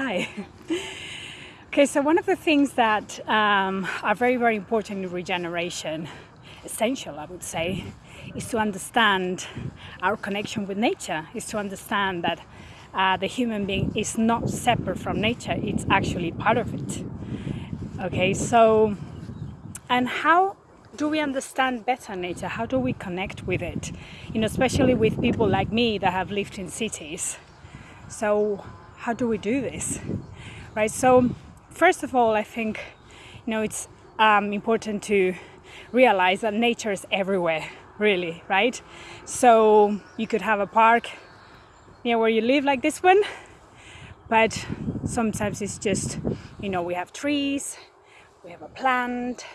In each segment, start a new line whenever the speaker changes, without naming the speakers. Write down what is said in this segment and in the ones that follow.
Hi. Okay, so one of the things that um, are very, very important in regeneration, essential, I would say, is to understand our connection with nature, is to understand that uh, the human being is not separate from nature, it's actually part of it. Okay, so, and how do we understand better nature? How do we connect with it? You know, especially with people like me that have lived in cities. So, how do we do this? Right, so first of all, I think you know it's um, important to realize that nature is everywhere, really, right? So you could have a park near where you live, like this one, but sometimes it's just you know we have trees, we have a plant,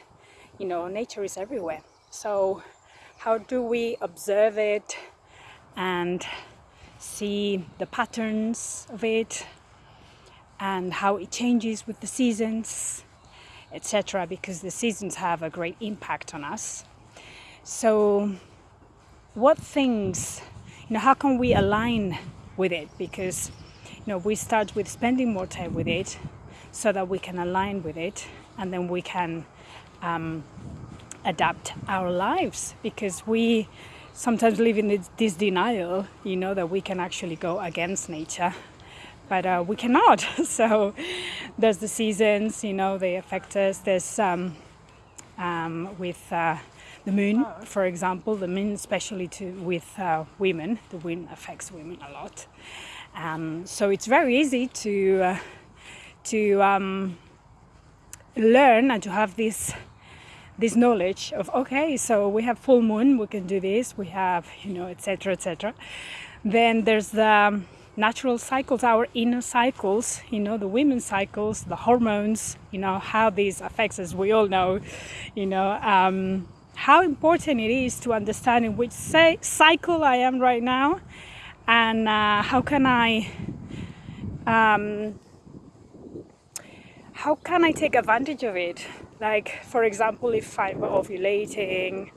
you know, nature is everywhere. So how do we observe it and see the patterns of it and how it changes with the seasons, etc. Because the seasons have a great impact on us. So, what things, you know, how can we align with it? Because, you know, we start with spending more time with it so that we can align with it and then we can um, adapt our lives because we sometimes live in this denial, you know, that we can actually go against nature but uh, we cannot. so there's the seasons, you know, they affect us. There's um, um, with uh, the moon, for example, the moon, especially to with uh, women, the wind affects women a lot. Um, so it's very easy to uh, to um, learn and to have this this knowledge of okay so we have full moon we can do this we have you know etc etc then there's the natural cycles, our inner cycles, you know, the women's cycles, the hormones, you know, how these affects us, we all know, you know, um, how important it is to understand in which say cycle I am right now and uh, how can I um, how can I take advantage of it? Like, for example, if I'm ovulating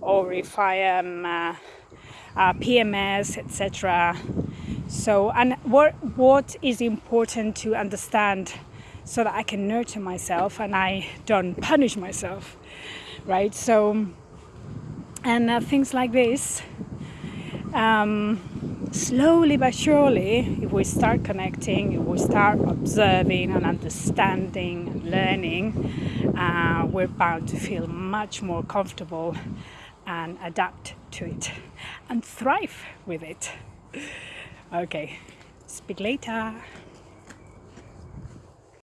or if I am uh, uh, PMS, etc so, and what, what is important to understand so that I can nurture myself and I don't punish myself, right? So, and uh, things like this, um, slowly but surely, if we start connecting, if we start observing and understanding and learning, uh, we're bound to feel much more comfortable and adapt to it and thrive with it. Okay, speak later.